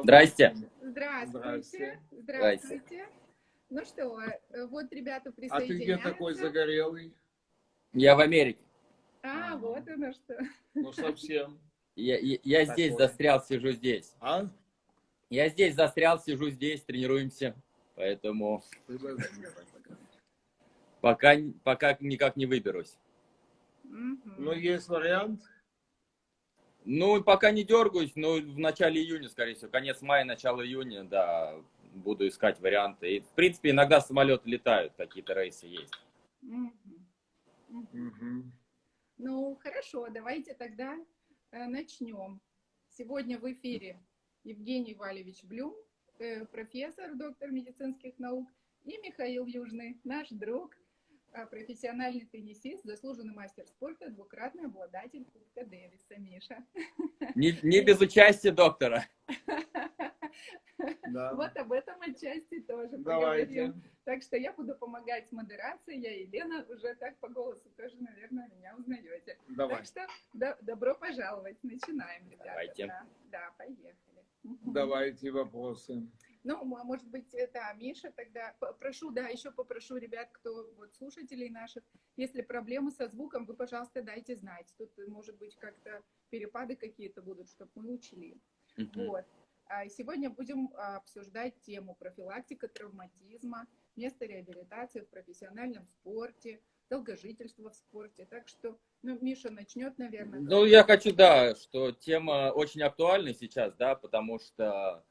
Здрасте. Здравствуйте. Здравствуйте. Ну что, э, вот ребята присоединяются. А ты где такой загорелый? Я в Америке. А, вот оно что. Ну, совсем. Я, я, я здесь застрял, сижу здесь. А? Я здесь застрял, сижу здесь, тренируемся. Поэтому пока, пока никак не выберусь. Ну, есть вариант? Ну, пока не дергаюсь, но в начале июня, скорее всего, конец мая, начало июня, да, буду искать варианты. И, в принципе, иногда самолеты летают, какие-то рейсы есть. Ну, хорошо, давайте тогда э, начнем. Сегодня в эфире Евгений Валевич Блюм, э, профессор, доктор медицинских наук, и Михаил Южный, наш друг, профессиональный теннисист, заслуженный мастер спорта, двукратный обладатель Кубка Дэвиса. Миша. Не, не без участия доктора. Да. Вот об этом отчасти тоже Давайте. поговорим. Так что я буду помогать с модерацией. Я и Лена уже так по голосу тоже, наверное, меня узнаете. Давай. Так что до, добро пожаловать. Начинаем, ребята. Давайте. Да, да, поехали. Давайте вопросы. Ну, а может быть, это Миша тогда. Прошу, да, еще попрошу ребят, кто вот слушателей наших, если проблемы со звуком, вы, пожалуйста, дайте знать. Тут, может быть, как-то перепады какие-то будут, чтобы мы учли. Uh -huh. Вот. А сегодня будем а, обсуждать тему профилактика травматизма, место реабилитации в профессиональном спорте, долгожительство в спорте. Так что, ну, Миша начнет, наверное. Ну, я хочу, да, что тема очень актуальна сейчас, да, потому что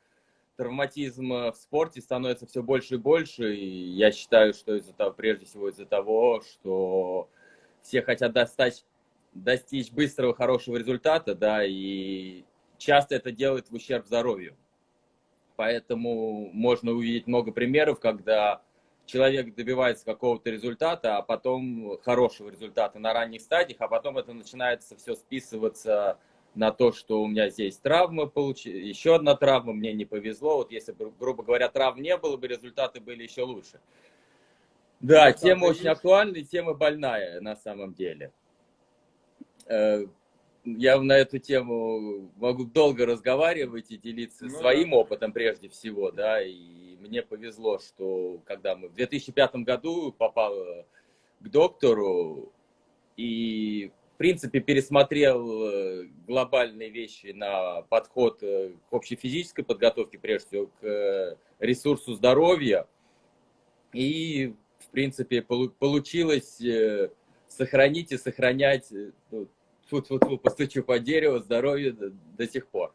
травматизм в спорте становится все больше и больше, и я считаю, что из-за того, прежде всего из-за того, что все хотят достичь, достичь быстрого, хорошего результата, да, и часто это делает в ущерб здоровью. Поэтому можно увидеть много примеров, когда человек добивается какого-то результата, а потом хорошего результата на ранних стадиях, а потом это начинается все списываться на то, что у меня здесь травма, получ... еще одна травма, мне не повезло. Вот если, грубо говоря, травм не было бы, результаты были еще лучше. Да, тема очень актуальная, тема больная на самом деле. Э, я на эту тему могу долго разговаривать и делиться ну, своим да. опытом прежде всего, да, и мне повезло, что когда мы в 2005 году попал к доктору и, принципе, пересмотрел э, глобальные вещи на подход э, к общей физической подготовке, прежде всего, к э, ресурсу здоровья, и, в принципе, получилось сохранить и сохранять ну, фу фу постучу по дереву, здоровье до, сих пор.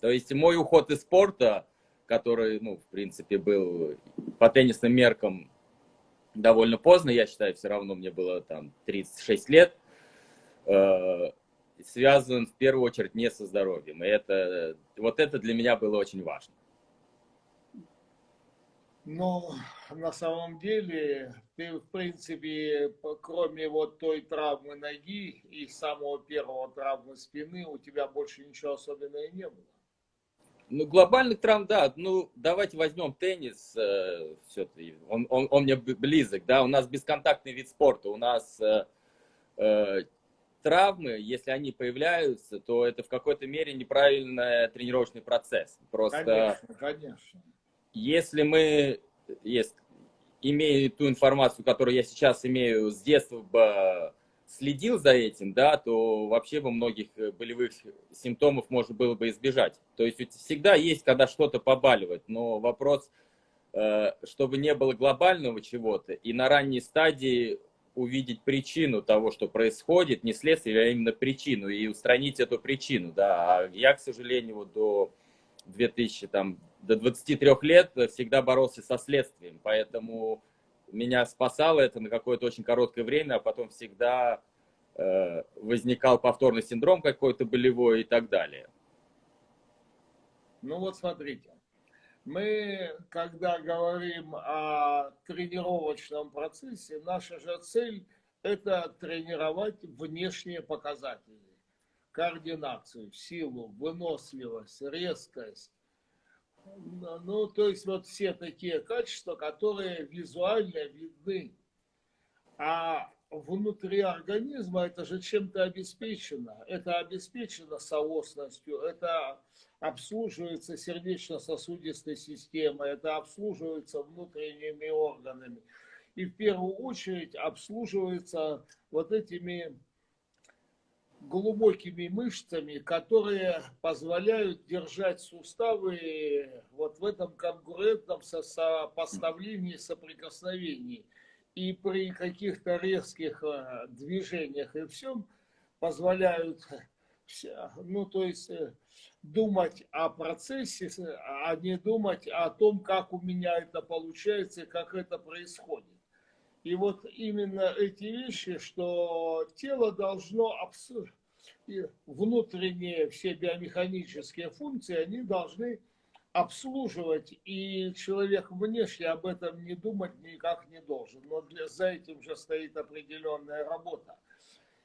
То есть мой уход из спорта, который, ну, в принципе, был по теннисным меркам довольно поздно, я считаю, все равно мне было там 36 лет, связан в первую очередь не со здоровьем. И это, вот это для меня было очень важно. Ну, на самом деле, ты, в принципе, кроме вот той травмы ноги и самого первого травмы спины, у тебя больше ничего особенного не было. Ну, глобальных травм, да. Ну, давайте возьмем теннис. Э, все он, он, он мне близок, да. У нас бесконтактный вид спорта. У нас э, э, травмы, если они появляются, то это в какой-то мере неправильный тренировочный процесс. Просто, конечно, конечно. Если мы, есть, имея ту информацию, которую я сейчас имею с детства, бы следил за этим, да, то вообще бы многих болевых симптомов можно было бы избежать. То есть всегда есть, когда что-то побаливает, но вопрос, э, чтобы не было глобального чего-то, и на ранней стадии увидеть причину того, что происходит, не следствие, а именно причину, и устранить эту причину, да. А я, к сожалению, вот до 2000, там, до 23 лет всегда боролся со следствием, поэтому меня спасало это на какое-то очень короткое время, а потом всегда э, возникал повторный синдром какой-то болевой и так далее. Ну вот смотрите, мы, когда говорим о тренировочном процессе, наша же цель – это тренировать внешние показатели. Координацию, силу, выносливость, резкость, ну, то есть вот все такие качества, которые визуально видны. А внутри организма это же чем-то обеспечено. Это обеспечено соосностью, это обслуживается сердечно-сосудистой системой, это обслуживается внутренними органами. И в первую очередь обслуживается вот этими глубокими мышцами, которые позволяют держать суставы вот в этом конкурентном сопоставлении, соприкосновении. И при каких-то резких э, движениях и всем позволяют, ну то есть э, думать о процессе, а не думать о том, как у меня это получается как это происходит. И вот именно эти вещи, что тело должно внутренние все биомеханические функции, они должны обслуживать, и человек внешне об этом не думать никак не должен. Но для, за этим же стоит определенная работа.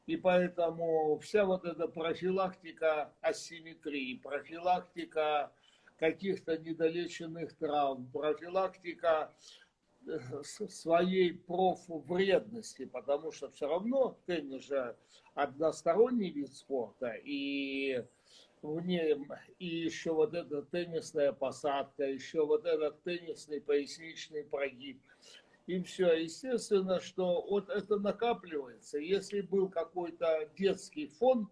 И поэтому вся вот эта профилактика асимметрии, профилактика каких-то недолеченных травм, профилактика своей профвредности, потому что все равно теннис же односторонний вид спорта, и в нем и еще вот эта теннисная посадка, еще вот этот теннисный поясничный прогиб. И все, естественно, что вот это накапливается. Если был какой-то детский фон,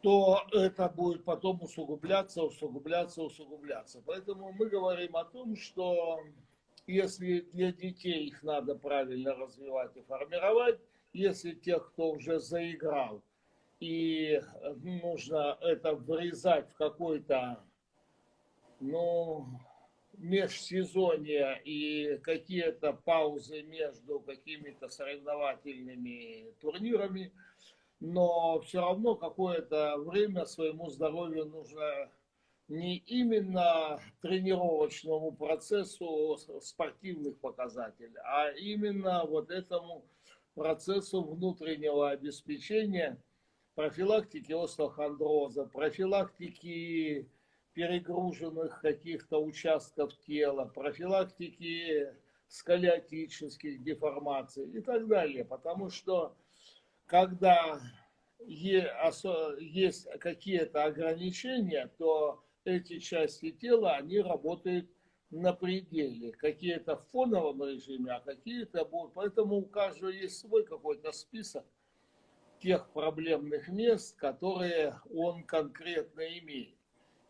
то это будет потом усугубляться, усугубляться, усугубляться. Поэтому мы говорим о том, что если для детей их надо правильно развивать и формировать, если тех, кто уже заиграл, и нужно это врезать в какой-то, ну, межсезонье и какие-то паузы между какими-то соревновательными турнирами, но все равно какое-то время своему здоровью нужно не именно тренировочному процессу спортивных показателей, а именно вот этому процессу внутреннего обеспечения профилактики остеохондроза, профилактики перегруженных каких-то участков тела, профилактики сколиотических деформаций и так далее. Потому что когда есть какие-то ограничения, то эти части тела, они работают на пределе. Какие-то в фоновом режиме, а какие-то будут. Поэтому у каждого есть свой какой-то список тех проблемных мест, которые он конкретно имеет.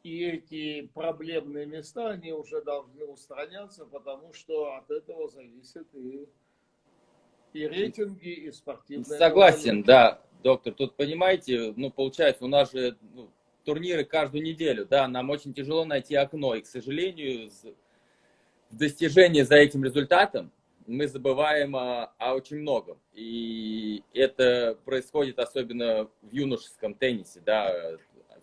И эти проблемные места, они уже должны устраняться, потому что от этого зависит и, и рейтинги, и спортивные. Согласен, да, доктор. Тут, понимаете, ну, получается, у нас же ну, турниры каждую неделю, да, нам очень тяжело найти окно, и, к сожалению, в достижении за этим результатом мы забываем о, о очень многом. И это происходит особенно в юношеском теннисе, да,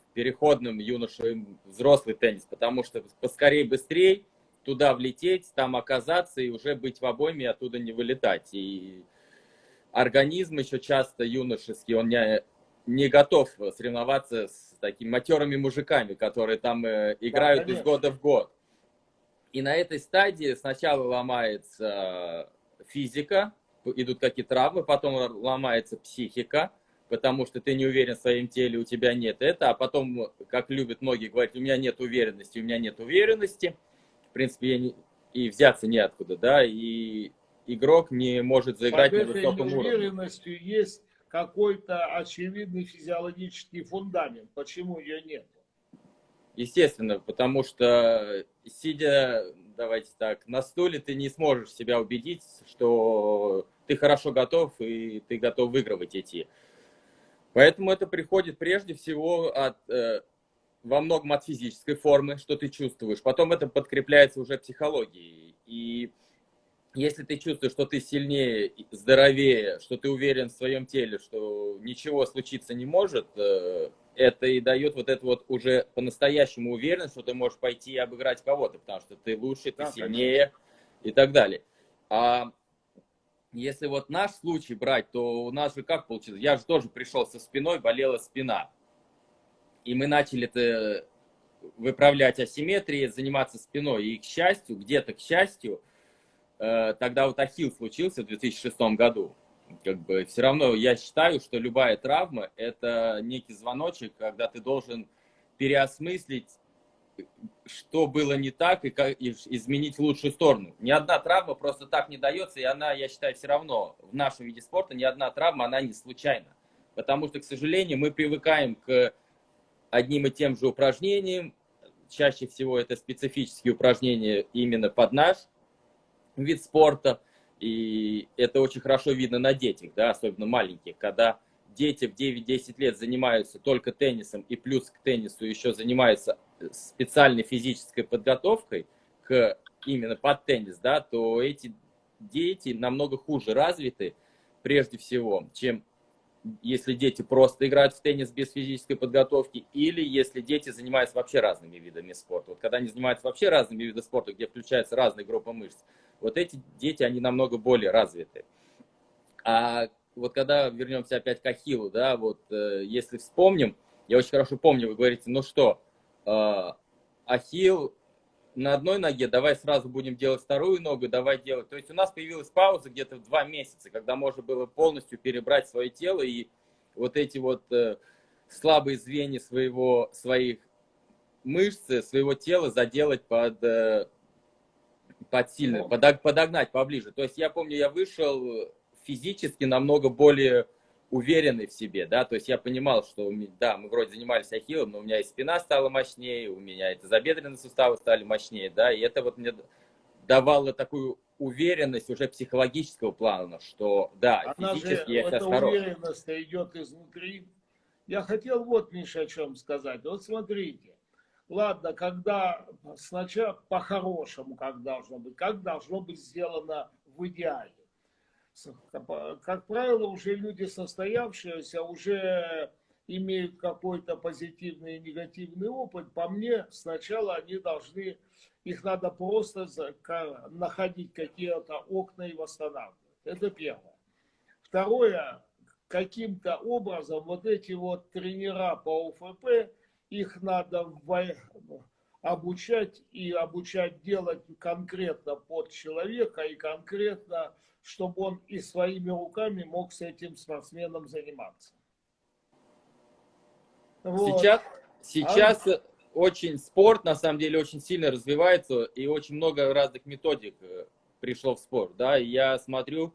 в переходном юношеском взрослый теннис, потому что поскорее, быстрее туда влететь, там оказаться и уже быть в обойме и оттуда не вылетать. И организм еще часто юношеский, он не, не готов соревноваться с такими матерыми мужиками, которые там э, играют да, из года в год. И на этой стадии сначала ломается физика, идут какие-то травмы, потом ломается психика, потому что ты не уверен в своем теле, у тебя нет это, а потом, как любят многие говорить, у меня нет уверенности, у меня нет уверенности, в принципе, я не, и взяться неоткуда, да, и игрок не может заиграть Под на высоком уровне. уверенностью есть какой-то очевидный физиологический фундамент. Почему ее нет? Естественно, потому что сидя, давайте так, на стуле, ты не сможешь себя убедить, что ты хорошо готов и ты готов выигрывать эти. Поэтому это приходит прежде всего от, э, во многом от физической формы, что ты чувствуешь. Потом это подкрепляется уже психологией. И если ты чувствуешь, что ты сильнее, здоровее, что ты уверен в своем теле, что ничего случиться не может, э, это и дает вот это вот уже по-настоящему уверенность, что ты можешь пойти и обыграть кого-то, потому что ты лучше, ты да, сильнее конечно. и так далее. А если вот наш случай брать, то у нас же как получилось? Я же тоже пришел со спиной, болела спина. И мы начали это выправлять асимметрии, заниматься спиной. И к счастью, где-то к счастью, тогда вот Ахилл случился в 2006 году. как бы все равно я считаю, что любая травма – это некий звоночек, когда ты должен переосмыслить, что было не так, и, как, и изменить в лучшую сторону. Ни одна травма просто так не дается, и она, я считаю, все равно в нашем виде спорта ни одна травма, она не случайна. Потому что, к сожалению, мы привыкаем к одним и тем же упражнениям. Чаще всего это специфические упражнения именно под наш вид спорта. И это очень хорошо видно на детях, да, особенно маленьких, когда дети в 9-10 лет занимаются только теннисом и плюс к теннису еще занимаются специальной физической подготовкой к именно под теннис, да, то эти дети намного хуже развиты прежде всего, чем если дети просто играют в теннис без физической подготовки, или если дети занимаются вообще разными видами спорта. Вот когда они занимаются вообще разными видами спорта, где включаются разные группы мышц, вот эти дети, они намного более развиты. А вот когда вернемся опять к Ахиллу, да, вот э, если вспомним, я очень хорошо помню, вы говорите, ну что, э, Ахилл на одной ноге, давай сразу будем делать вторую ногу, давай делать. То есть у нас появилась пауза где-то в два месяца, когда можно было полностью перебрать свое тело и вот эти вот э, слабые звенья своего, своих мышц, своего тела заделать под, э, под сильно, под, подогнать поближе. То есть я помню, я вышел физически намного более уверенный в себе, да, то есть я понимал, что, да, мы вроде занимались ахиллом, но у меня и спина стала мощнее, у меня это забедренные суставы стали мощнее, да, и это вот мне давало такую уверенность уже психологического плана, что, да, Она физически же, я сейчас хорош. уверенность идет изнутри. Я хотел вот, Миша, о чем сказать. Вот смотрите, ладно, когда сначала по-хорошему, как должно быть, как должно быть сделано в идеале как правило, уже люди состоявшиеся, уже имеют какой-то позитивный и негативный опыт, по мне, сначала они должны, их надо просто находить какие-то окна и восстанавливать. Это первое. Второе, каким-то образом вот эти вот тренера по УФП, их надо обучать и обучать делать конкретно под человека и конкретно чтобы он и своими руками мог с этим спортсменом заниматься. Вот. Сейчас, сейчас а... очень спорт, на самом деле, очень сильно развивается, и очень много разных методик э, пришло в спорт. Да? И я смотрю,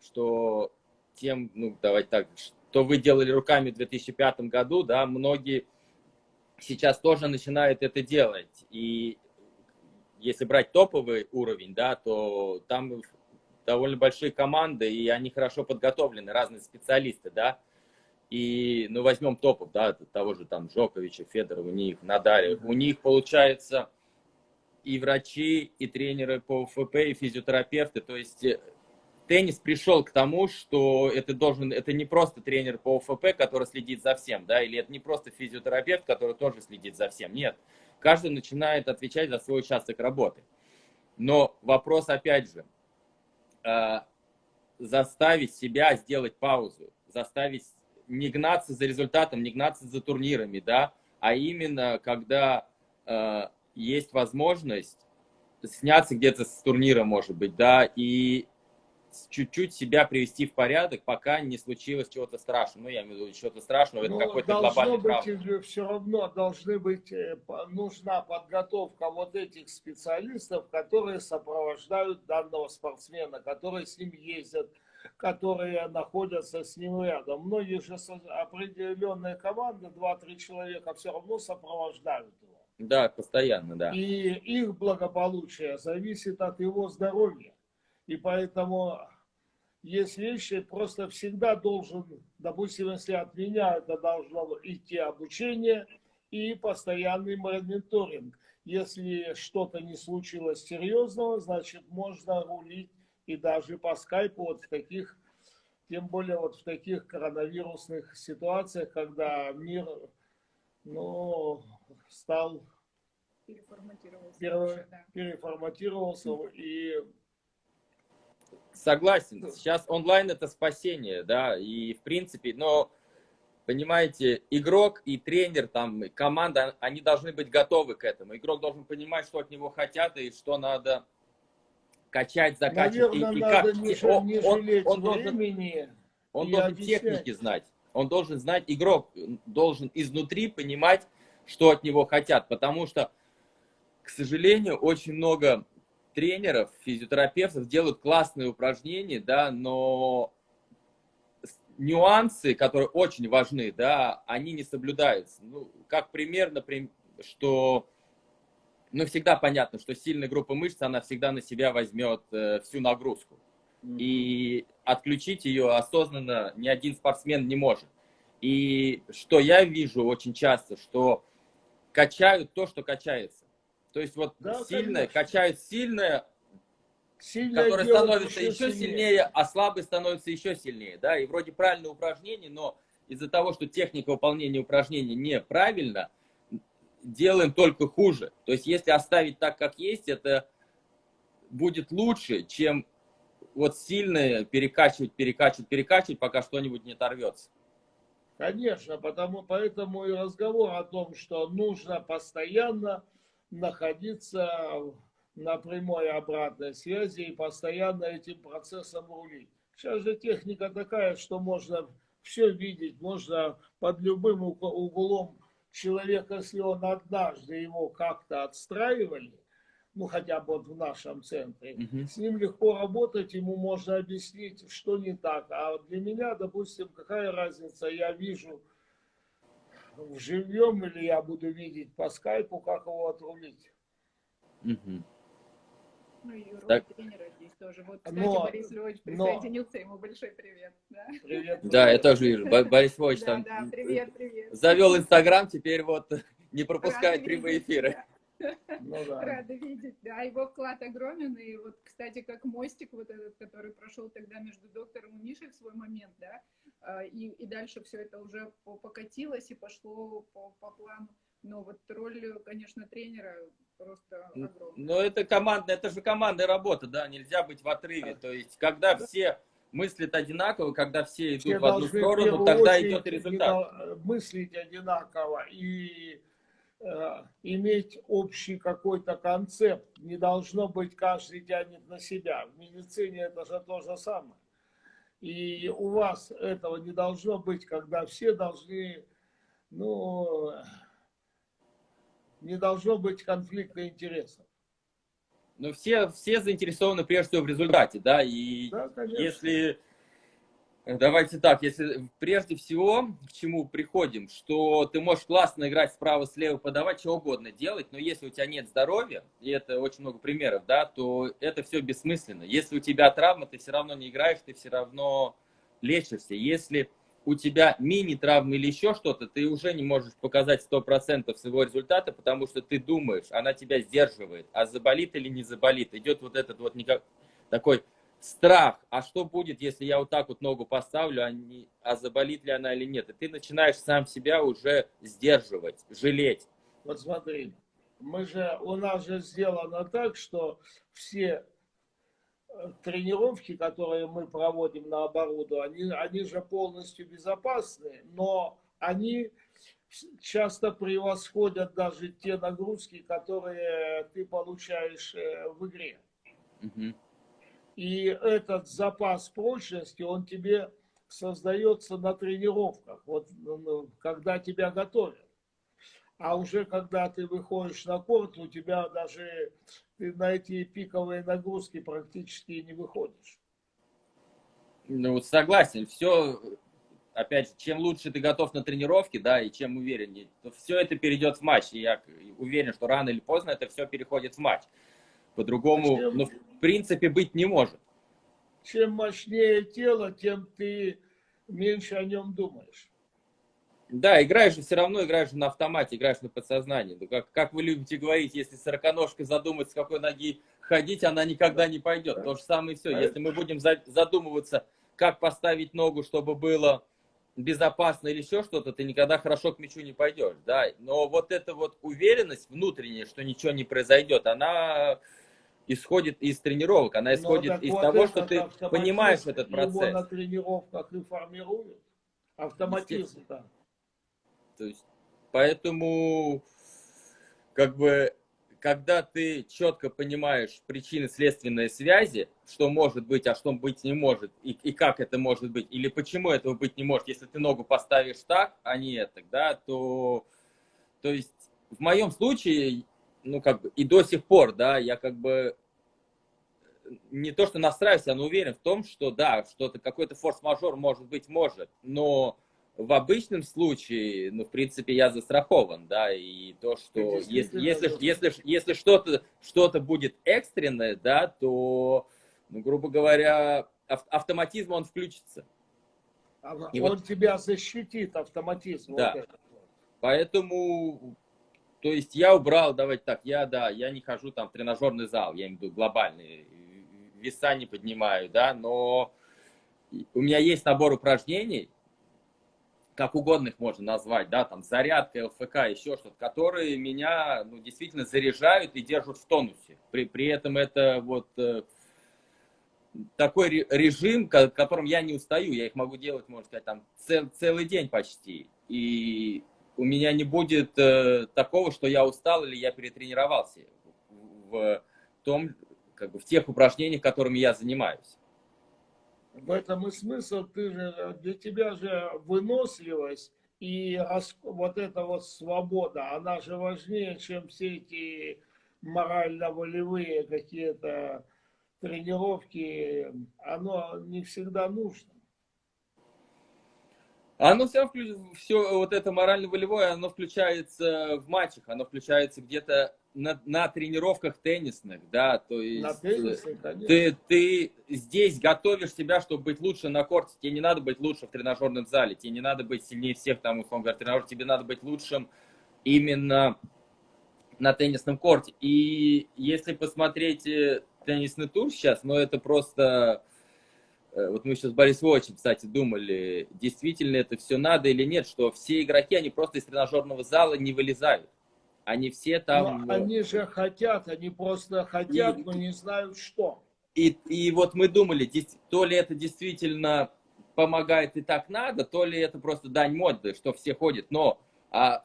что тем, ну, давайте так, что вы делали руками в 2005 году, да, многие сейчас тоже начинают это делать. И если брать топовый уровень, да, то там довольно большие команды, и они хорошо подготовлены, разные специалисты, да. И, ну, возьмем топов, да, того же там Джоковича, Федорова, у них, Надаля, у них, получается, и врачи, и тренеры по ФП, и физиотерапевты, то есть э, теннис пришел к тому, что это должен, это не просто тренер по ОФП, который следит за всем, да, или это не просто физиотерапевт, который тоже следит за всем. Нет, каждый начинает отвечать за свой участок работы. Но вопрос опять же, э, заставить себя сделать паузу, заставить не гнаться за результатом, не гнаться за турнирами, да, а именно когда э, есть возможность сняться где-то с турнира, может быть, да, и чуть-чуть себя привести в порядок, пока не случилось чего-то страшного. Ну, я имею в виду, чего-то страшного, это ну, какой-то глобальный быть, травма. Все равно должны быть, э, нужна подготовка вот этих специалистов, которые сопровождают данного спортсмена, которые с ним ездят, которые находятся с ним рядом. Многие же определенные команды, 2-3 человека, все равно сопровождают его. Да, постоянно, да. И их благополучие зависит от его здоровья. И поэтому есть вещи, просто всегда должен, допустим, если от меня это должно идти обучение и постоянный мониторинг. Если что-то не случилось серьезного, значит, можно рулить и даже по скайпу вот в таких, тем более вот в таких коронавирусных ситуациях, когда мир, ну, стал переформатировался, пере, да. переформатировался и Согласен. Сейчас онлайн это спасение, да, и в принципе, но понимаете, игрок и тренер, там, команда, они должны быть готовы к этому. Игрок должен понимать, что от него хотят и что надо, качать, закачивать. Наверное, и, и надо как, не, он, не он, жалеть он должен, времени. он и должен техники знать. Он должен знать, игрок должен изнутри понимать, что от него хотят. Потому что, к сожалению, очень много тренеров, физиотерапевтов делают классные упражнения, да, но нюансы, которые очень важны, да, они не соблюдаются. Ну, как пример, например, что, ну, всегда понятно, что сильная группа мышц, она всегда на себя возьмет э, всю нагрузку. И отключить ее осознанно ни один спортсмен не может. И что я вижу очень часто, что качают то, что качается. То есть вот Да, сильное, конечно. качают сильное, Сильное который дело становится еще еще сильнее, а слабый становится еще сильнее, да, и вроде правильное упражнение, но из-за того, что техника выполнения упражнений неправильно, делаем только хуже. То есть если оставить так, как есть, это будет лучше, чем вот сильное перекачивать, перекачивать, перекачивать, пока что-нибудь не оторвется. Конечно, потому, поэтому и разговор о том, что нужно постоянно находиться на прямой обратной связи и постоянно этим процессом рулить. Сейчас же техника такая, что можно все видеть, можно под любым уг- углом человека, если он однажды его как-то отстраивали, ну хотя бы вот в нашем центре, Мгм. с ним легко работать, ему можно объяснить, что не так. А для меня, допустим, какая разница, я вижу живьем или я буду видеть по скайпу, как его отрулить. Мгм. Ну и роль Так. тренера здесь тоже. Вот, кстати, Но- Борис Львович но- присоединился, ему большой привет. Да, Привет. Да, я тоже вижу. Бо- Борис Львович да, там да, привет, привет. завел Инстаграм, теперь вот не пропускает прямые эфиры. да. Ну да. Рада видеть, да, его вклад огромен, и вот, кстати, как мостик вот этот, который прошел тогда между доктором и Мишей в свой момент, да, а, и, и дальше все это уже по- покатилось и пошло по, по плану, но вот роль, конечно, тренера просто огромная. Но это командная, это же командная работа, да, нельзя быть в отрыве. То есть, когда все мыслят одинаково, когда все Все идут в одну сторону, тогда идет результат. одина- мыслить одинаково и э, иметь общий какой-то концепт. Не должно быть каждый тянет на себя. В медицине это же то же самое. И у вас этого не должно быть, когда все должны, ну, не должно быть конфликта интересов. Но все, все заинтересованы прежде всего в результате, да, и Да, конечно. если, давайте так, если прежде всего к чему приходим, что ты можешь классно играть справа-слева, подавать, что угодно делать, но если у тебя нет здоровья, и это очень много примеров, да, то это все бессмысленно. Если у тебя травма, ты все равно не играешь, ты все равно лечишься. Если у тебя мини-травма или еще что-то, ты уже не можешь показать 100% своего результата, потому что ты думаешь, она тебя сдерживает, а заболит или не заболит. Идет вот этот вот такой страх, а что будет, если я вот так вот ногу поставлю, а, не, а заболит ли она или нет. И ты начинаешь сам себя уже сдерживать, жалеть. Вот смотри, мы же, у нас же сделано так, что все э, тренировки, которые мы проводим на оборудовании, они, они же полностью безопасны, но они часто превосходят даже те нагрузки, которые ты получаешь э, в игре. Мгм. И этот запас прочности, он тебе создается на тренировках, вот ну, когда тебя готовят. А уже когда ты выходишь на корт, у тебя даже ты на эти пиковые нагрузки практически не выходишь. Ну, вот согласен, все, опять же, чем лучше ты готов на тренировке, да, и чем увереннее, то все это перейдет в матч. И я уверен, что рано или поздно это все переходит в матч. По-другому, Зачем? ну, в принципе, быть не может. Чем мощнее тело, тем ты меньше о нем думаешь. Да, играешь же все равно, играешь на автомате, играешь на подсознании. Ну, как, как вы любите говорить, если сороконожка задумать, с какой ноги ходить, она никогда не пойдет. То же самое и все. Если мы будем за- задумываться, как поставить ногу, чтобы было безопасно или еще что-то, ты никогда хорошо к мячу не пойдешь. Да? Но вот эта вот уверенность внутренняя, что ничего не произойдет, она исходит из тренировок, она Но исходит так из вот того, что ты понимаешь этот Его процесс. на тренировках и формируют. Автоматизм. То есть, поэтому, как бы, когда ты четко понимаешь причины следственные связи, что может быть, а что быть не может, и, и как это может быть, или почему этого быть не может, если ты ногу поставишь так, а не это, да, то, то есть в моем случае, ну, как бы, и до сих пор, да, я как бы не то, что настраиваюсь, я уверен в том, что да, что-то, какой-то форс-мажор может быть может, но в обычном случае, ну, в принципе, я застрахован, да, и то, что если, если, если, если что-то что будет экстренное, да, то, ну, грубо говоря, автоматизм он включится. И он вот, тебя защитит, автоматизм. Да. Вот Поэтому, то есть я убрал, давайте так, я, да, я не хожу там в тренажерный зал, я имею в виду глобальный, веса не поднимаю, да, но у меня есть набор упражнений, как угодно их можно назвать, да, там зарядка, ЛФК, еще что-то, которые меня ну, действительно заряжают и держат в тонусе. При, при этом это вот э, такой режим, которым я не устаю, я их могу делать, можно сказать, там цел, целый день почти. И у меня не будет э, такого, что я устал или я перетренировался в, том, как бы в тех упражнениях, которыми я занимаюсь. В этом и смысл, ты же, для тебя же выносливость и вот эта вот свобода, она же важнее, чем все эти морально-волевые какие-то тренировки, оно не всегда нужно. Оно все, все вот это морально-волевое, оно включается в матчах, оно включается где-то на, на тренировках теннисных, да, то есть на теннисе, ты, ты здесь готовишь себя, чтобы быть лучше на корте, тебе не надо быть лучше в тренажерном зале, тебе не надо быть сильнее всех там, условно говоря, тренажер, тебе надо быть лучшим именно на теннисном корте. И если посмотреть э, теннисный тур сейчас, ну это просто, э, вот мы сейчас с Борисом очень, кстати, думали, действительно это все надо или нет, что все игроки, они просто из тренажерного зала не вылезают. Они все там... Но они же хотят, они просто хотят, и, но не знают что. И, и вот мы думали, то ли это действительно помогает и так надо, то ли это просто дань моды, что все ходят. Но а,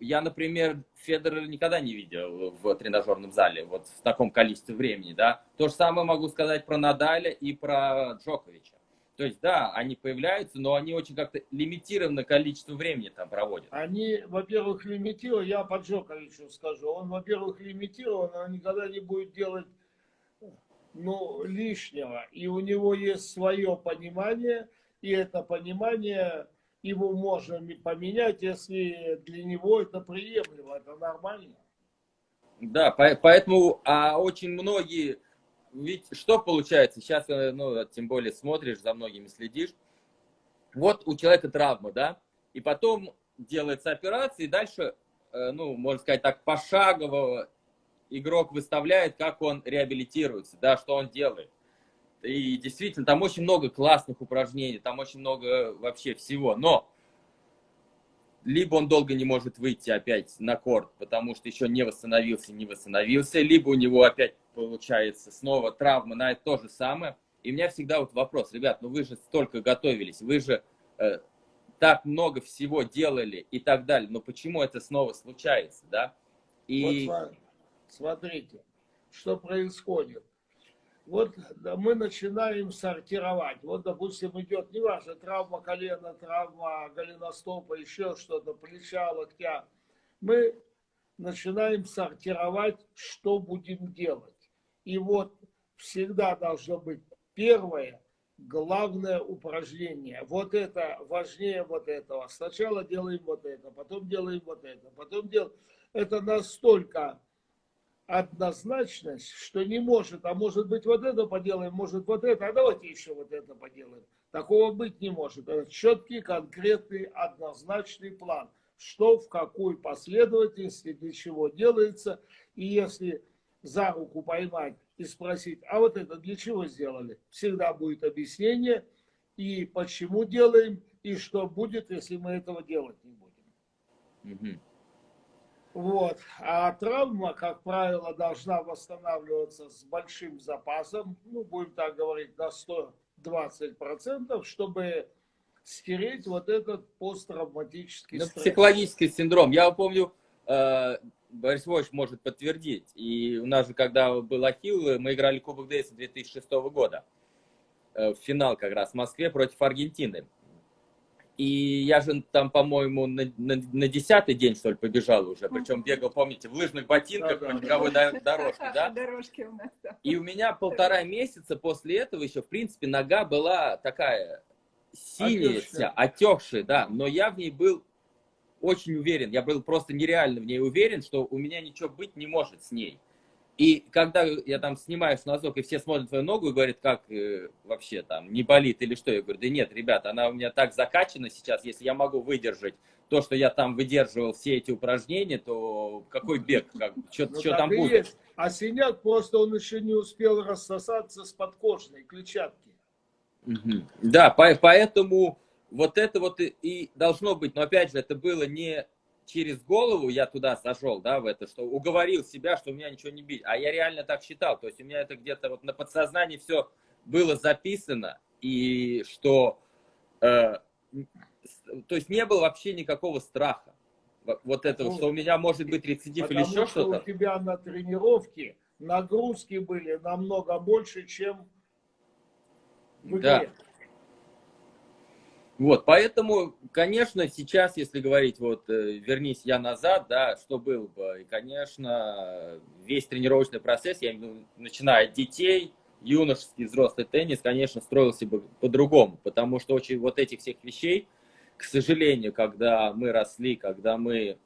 я, например, Федора никогда не видел в тренажерном зале вот в таком количестве времени, да. То же самое могу сказать про Надаля и про Джоковича. То есть, да, они появляются, но они очень как-то лимитированное количество времени там проводят. Они, во-первых, лимитированы, я по Джоковичу скажу, он, во-первых, лимитирован, он никогда не будет делать ну, лишнего. И у него есть свое понимание, и это понимание его можно поменять, если для него это приемлемо, это нормально. Да, поэтому а очень многие ведь что получается? Сейчас, э, ну, тем более смотришь, за многими следишь. Вот у человека травма, да, и потом делается операция, и дальше, э, ну, можно сказать так, пошагово игрок выставляет, как он реабилитируется, да, что он делает. И действительно, там очень много классных упражнений, там очень много вообще всего. Но либо он долго не может выйти опять на корт, потому что еще не восстановился, не восстановился, либо у него опять получается снова травма на это то же самое. И у меня всегда вот вопрос, ребят, ну вы же столько готовились, вы же э, так много всего делали и так далее, но почему это снова случается, да? И... Вот смотрите, что происходит. Вот мы начинаем сортировать. Вот, допустим, идет, неважно, травма колена, травма голеностопа, еще что-то, плеча, локтя. Мы начинаем сортировать, что будем делать. И вот всегда должно быть первое, главное упражнение. Вот это важнее вот этого. Сначала делаем вот это, потом делаем вот это, потом делаем. Это настолько однозначность, что не может, а может быть вот это поделаем, может вот это, а давайте еще вот это поделаем. Такого быть не может. Это четкий, конкретный, однозначный план. Что, в какой последовательности, для чего делается. И если за руку поймать и спросить, а вот это для чего сделали? Всегда будет объяснение, и почему делаем, и что будет, если мы этого делать не будем. Угу. Вот. А травма, как правило, должна восстанавливаться с большим запасом, ну, будем так говорить, на 120%, чтобы стереть вот этот посттравматический стресс. Психологический синдром. Я помню, э, Борис Вович может подтвердить. И у нас же, когда был Ахилл, мы играли Кубок Дэвиса 2006 года. Э, в финал как раз в Москве против Аргентины. И я же там, по-моему, на, на, на десятый день, что ли, побежал уже. Причем бегал, помните, в лыжных ботинках по беговой дорожке, да? Дорожки у нас, да. И у меня полтора месяца после этого еще, в принципе, нога была такая синяя вся, отекшая, да. Но я в ней был очень уверен. Я был просто нереально в ней уверен, что у меня ничего быть не может с ней. И когда я там снимаю носок, и все смотрят твою ногу и говорят, как э, вообще там, не болит или что, я говорю, да нет, ребят, она у меня так закачана сейчас, если я могу выдержать то, что я там выдерживал все эти упражнения, то какой бег, как, что, ну, там будет? Есть. А синяк просто он еще не успел рассосаться с подкожной клетчатки. Угу. Да, по, поэтому вот это вот и, и должно быть, но опять же, это было не через голову я туда сошел, да, в это, что уговорил себя, что у меня ничего не бить. А я реально так считал. То есть у меня это где-то вот на подсознании все было записано, и что, э, то есть не было вообще никакого страха. Вот этого, ну, что у меня может быть рецидив или еще что-то. у тебя на тренировке нагрузки были намного больше, чем в игре. Да. Вот, поэтому, конечно, сейчас, если говорить, вот, э, вернись я назад, да, что было бы, и, конечно, весь тренировочный процесс, я виду, начиная от детей, юношеский, взрослый теннис, конечно, строился бы по-другому, потому что очень вот этих всех вещей, к сожалению, когда мы росли, когда мы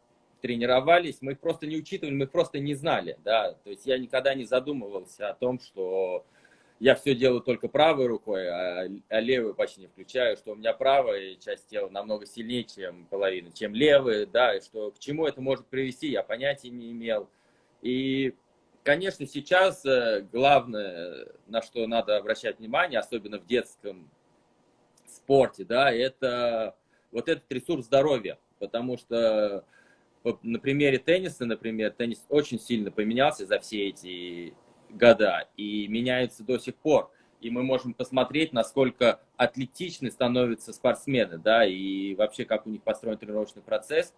тренировались, мы их просто не учитывали, мы их просто не знали, да, то есть я никогда не задумывался о том, что я все делаю только правой рукой, а, а левую почти не включаю, что у меня правая часть тела намного сильнее, чем половина, чем левая, да, и что к чему это может привести, я понятия не имел. И, конечно, сейчас э, главное, на что надо обращать внимание, особенно в детском спорте, да, это вот этот ресурс здоровья, потому что на примере тенниса, например, теннис очень сильно поменялся за все эти года и меняется до сих пор. И мы можем посмотреть, насколько атлетичны становятся спортсмены, да, и вообще, как у них построен тренировочный процесс,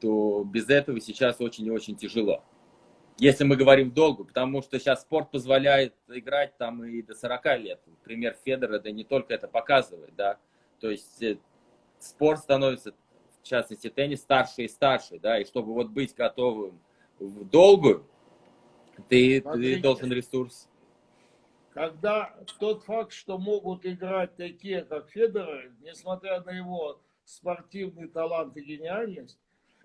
то без этого сейчас очень и очень тяжело. Если мы говорим долго, потому что сейчас спорт позволяет играть там и до 40 лет. Пример Федора, да не только это показывает, да. То есть э, спорт становится, в частности теннис, старше и старше, да, и чтобы вот быть готовым в долгую, ты, ты должен ресурс. Когда тот факт, что могут играть такие, как Федоров, несмотря на его спортивный талант и гениальность,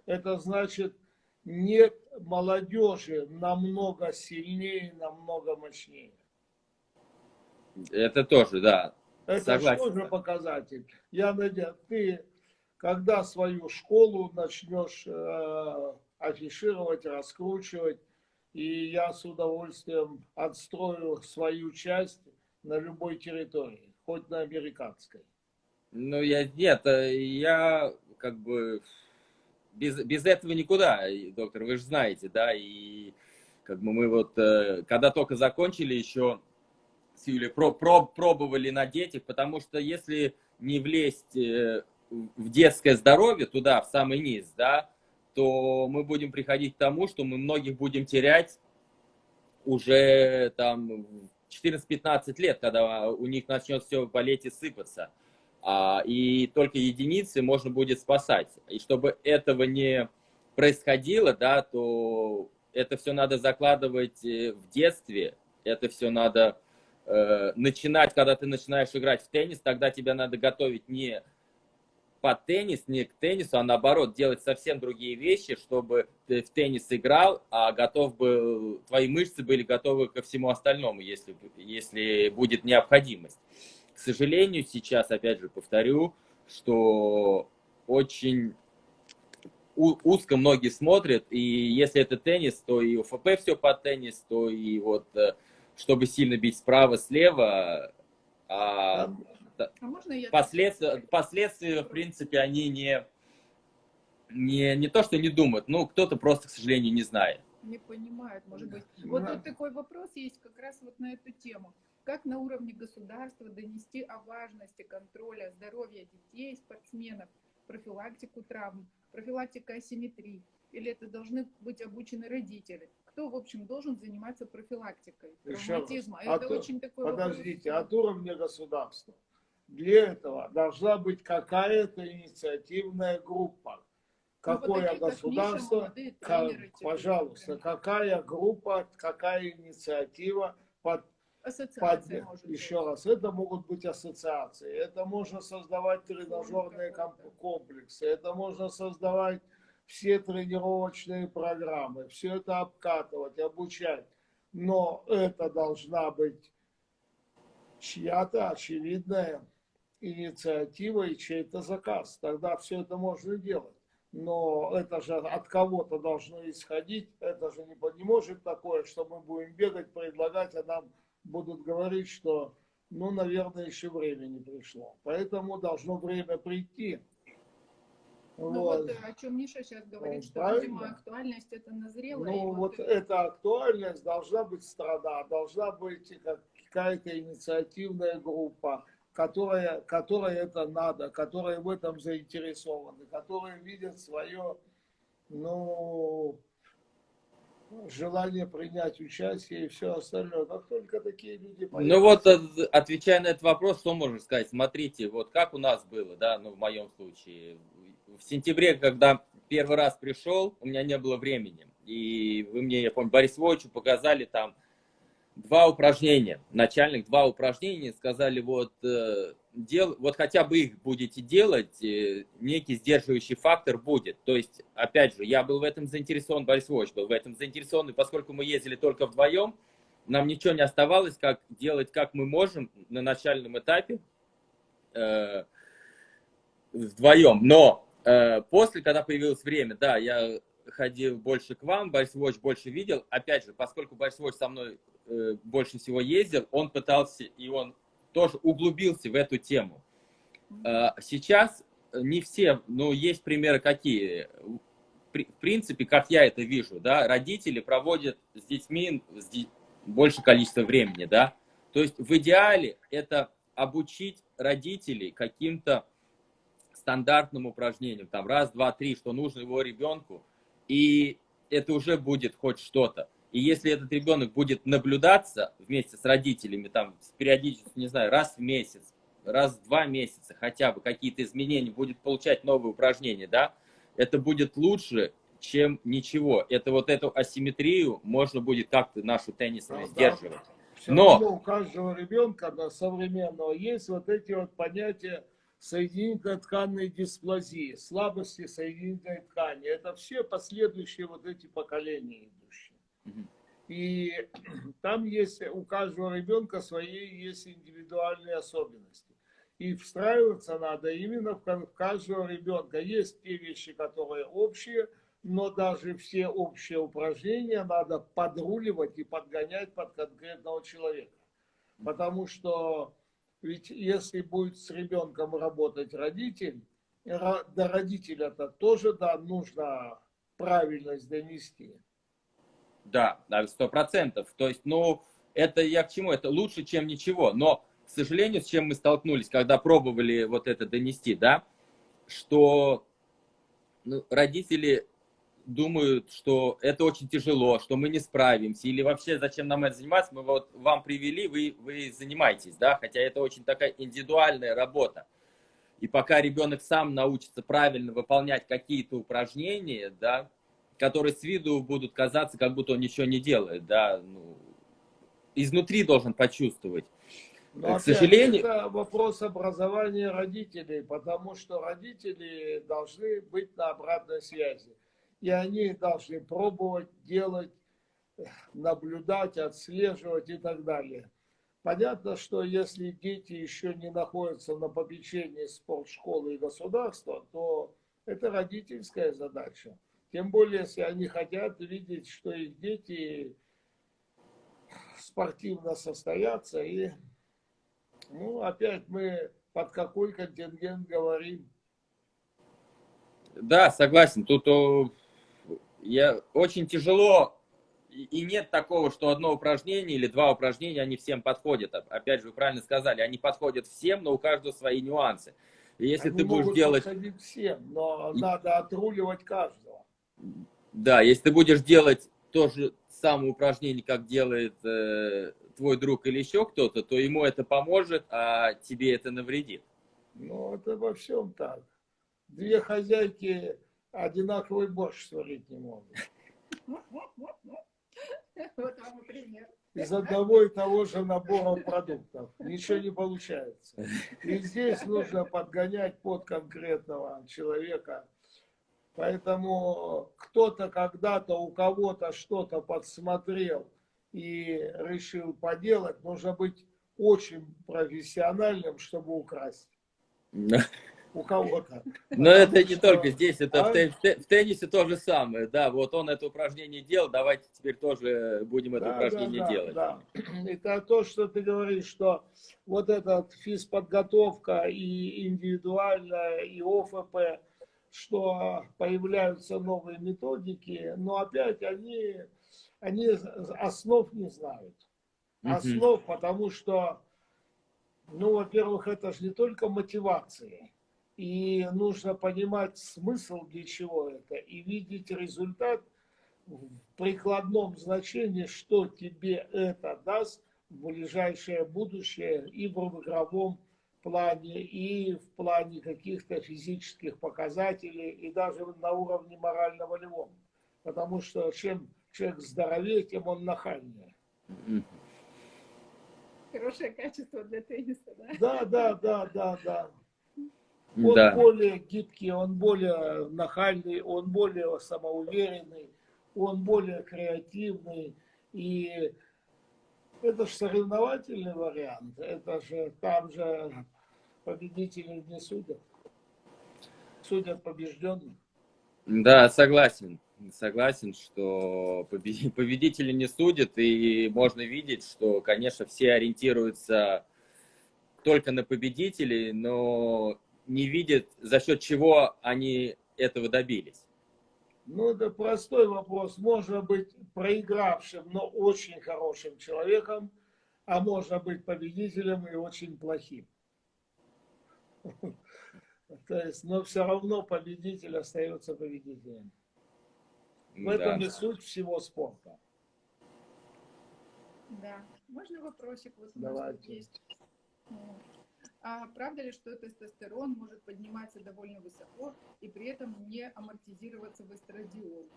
это значит, нет молодежи намного сильнее, намного мощнее. Это тоже, да. Это Согласен. тоже показатель. Я надеюсь, ты когда свою школу начнешь э, афишировать, раскручивать, и я с удовольствием отстрою свою часть на любой территории, хоть на американской. Ну, я нет, э, я как бы без, без этого никуда, доктор, вы же знаете, да, и как бы мы вот, э, когда только закончили еще с Юлей, про, про, пробовали на детях, потому что если не влезть э, в детское здоровье туда, в самый низ, да, то мы будем приходить к тому, что мы многих будем терять уже там 14-15 лет, когда у них начнет все болеть и сыпаться. А, и только единицы можно будет спасать. И чтобы этого не происходило, да, то это все надо закладывать э, в детстве, это все надо э, начинать, когда ты начинаешь играть в теннис, тогда тебя надо готовить не под теннис, не к теннису, а наоборот, делать совсем другие вещи, чтобы ты в теннис играл, а готов был, твои мышцы были готовы ко всему остальному, если, если будет необходимость. К сожалению, сейчас, опять же, повторю, что очень узко многие смотрят, и если это теннис, то и УФП все под теннис, то и вот, э, чтобы сильно бить справа-слева, а а можно я... Последствия, последствия, в принципе, они не, не, не то, что не думают, ну, кто-то просто, к сожалению, не знает. Не понимает, может быть. Вот тут такой вопрос есть как раз вот на эту тему. Как на уровне государства донести о важности контроля здоровья детей, спортсменов, профилактику травм, профилактика асимметрии, или это должны быть обучены родители? Кто, в общем, должен заниматься профилактикой Еще травматизма? раз. Это От- очень такой Подождите, вопрос. от уровня государства. Для этого должна быть какая-то инициативная группа. Ну, вот Какое как Миша, государство, молодые ка- тренеры, типа, пожалуйста, какая группа, какая инициатива под Под- еще быть. раз, это могут быть ассоциации, это можно создавать тренажерные комплексы, это можно создавать все тренировочные программы, все это обкатывать, обучать. Но это должна быть чья-то очевидная инициатива и чей-то заказ. Тогда все это можно делать. Но это же от кого-то должно исходить. Это же не, не может такое, что мы будем бегать, предлагать, а нам будут говорить, что, ну, наверное, еще время не пришло. Поэтому должно время прийти. Ну Вот. вот э, о чем Миша сейчас говорит, Ну, что, правильно. видимо, актуальность это назрела. Ну, вот э, эта актуальность должна быть страна, должна быть как- какая-то инициативная группа, которая, которая это надо, которая в этом заинтересованы, которые видят свое, ну, желание принять участие и все остальное. Как только такие люди Ну вот, появятся- э, отвечая на этот вопрос, что можно сказать? Смотрите, вот как у нас было, да, ну в моем случае. В сентябре, когда первый раз пришел, у меня не было времени. И вы мне, я помню, Борис Войчу показали там два упражнения, начальных два упражнения, сказали, вот, э, дел, вот хотя бы их будете делать, э, некий сдерживающий фактор будет. То есть, опять же, я был в этом заинтересован, Борис Войч был в этом заинтересован, и поскольку мы ездили только вдвоем, нам ничего не оставалось, как делать, как мы можем на начальном этапе э, вдвоем. Но э, после, когда появилось время, да, я ходил больше к вам, Watch больше видел. Опять же, поскольку Watch со мной э, больше всего ездил, он пытался, и он тоже углубился в эту тему. Э, сейчас не все, но есть примеры какие. При- В принципе, как я это вижу, да, родители проводят с детьми с де- больше количества времени, да. То есть в идеале это обучить родителей каким-то стандартным упражнениям, там раз, два, три, что нужно его ребенку, и это уже будет хоть что-то. И если этот ребенок будет наблюдаться вместе с родителями, там, периодически, не знаю, раз в месяц, раз в два месяца хотя бы какие-то изменения, будет получать новые упражнения, да, это будет лучше, чем ничего. Это вот эту асимметрию можно будет как-то нашу теннисную Да, сдерживать. Все Но- у каждого ребенка да, современного есть вот эти вот понятия соединительно-тканной дисплазии, слабости соединительной ткани. Это все последующие вот эти поколения идущие. И там есть у каждого ребенка свои есть индивидуальные особенности. И встраиваться надо именно в каждого ребенка. Есть те вещи, которые общие, но даже все общие упражнения надо подруливать и подгонять под конкретного человека. Потому что ведь если будет с ребенком работать родитель, до родителя-то тоже да, нужно правильность донести. Да, сто процентов. То есть, ну, это я к чему? Это лучше, чем ничего. Но, к сожалению, с чем мы столкнулись, когда пробовали вот это донести, да, что ну, родители думают, что это очень тяжело, что мы не справимся, или вообще зачем нам это заниматься, мы вот вам привели, вы, вы занимаетесь, да, хотя это очень такая индивидуальная работа. И пока ребенок сам научится правильно выполнять какие-то упражнения, да, которые с виду будут казаться, как будто он ничего не делает, да, ну, изнутри должен почувствовать. Но К опять, сожалению- это вопрос образования родителей, потому что родители должны быть на обратной связи. И они должны пробовать, делать, наблюдать, отслеживать и так далее. Понятно, что если дети еще не находятся на попечении спортшколы и государства, то это родительская задача. Тем более, если они хотят видеть, что их дети спортивно состоятся. И, ну, опять мы под какой контингент говорим. Да, согласен. Тут я, очень тяжело, и нет такого, что одно упражнение или два упражнения, они всем подходят. Оп- Опять же, вы правильно сказали, они подходят всем, но у каждого свои нюансы. И если Они ты будешь делать... всем, но И- надо отруливать каждого. Да, если ты будешь делать то же самое упражнение, как делает э, твой друг или еще кто-то, то ему это поможет, а тебе это навредит. Ну, это во всем так. Две хозяйки одинаковый борщ сварить не могут. Вот вам и пример. Из одного и того же набора продуктов. Ничего не получается. И здесь нужно подгонять под конкретного человека. Поэтому кто-то когда-то у кого-то что-то подсмотрел и решил поделать. Нужно быть очень профессиональным, чтобы украсть у кого-то. Но это не только здесь, это в, А? в те- в теннисе то же самое. Да, вот он это упражнение делал, давайте теперь тоже будем это Да, упражнение да, да, делать. да. Это то, что ты говоришь, что вот эта физподготовка и индивидуальная, и ОФП, что появляются новые методики, но опять они, они основ не знают. Основ, потому что, ну, во-первых, это же не только мотивация. И нужно понимать смысл, для чего это, и видеть результат в прикладном значении, что тебе это даст в ближайшее будущее и в игровом плане, и в плане каких-то физических показателей, и даже на уровне морально-волевом. Потому что чем человек здоровее, тем он нахальнее. Хорошее качество для тенниса, да? Да, да, да, да, да. Он Да. более гибкий, он более нахальный, он более самоуверенный, он более креативный. И это же соревновательный вариант. Это же там же победителей не судят. Судят побежденных. Да, согласен. Согласен, что побе- победители не судят, и можно видеть, что, конечно, все ориентируются только на победителей, но не видят, за счет чего они этого добились. Ну, это простой вопрос. Можно быть проигравшим, но очень хорошим человеком, а можно быть победителем и очень плохим. То есть, но все равно победитель остается победителем. В этом и суть всего спорта. Да. Можно вопросик? Вот у нас тут Давайте. есть. А правда ли, что тестостерон может подниматься довольно высоко и при этом не амортизироваться в эстрадиол?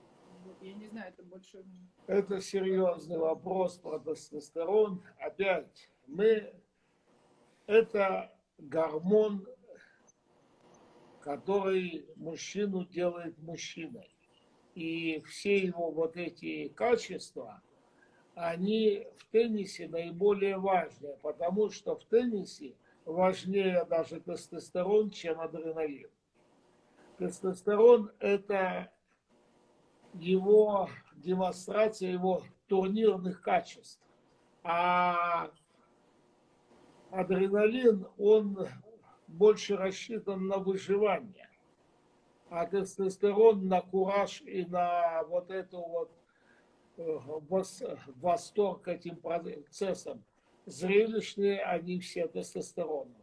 Вот, я не знаю, это больше... Это серьезный вопрос про тестостерон. Опять, мы... Это гормон, который мужчину делает мужчиной. И все его вот эти качества, они в теннисе наиболее важные, потому что в теннисе важнее даже тестостерон, чем адреналин. Тестостерон – это его демонстрация его турнирных качеств. А адреналин, он больше рассчитан на выживание. А тестостерон на кураж и на вот эту вот э, вос- восторг этим процессом. Зрелищные они все тестостероновые.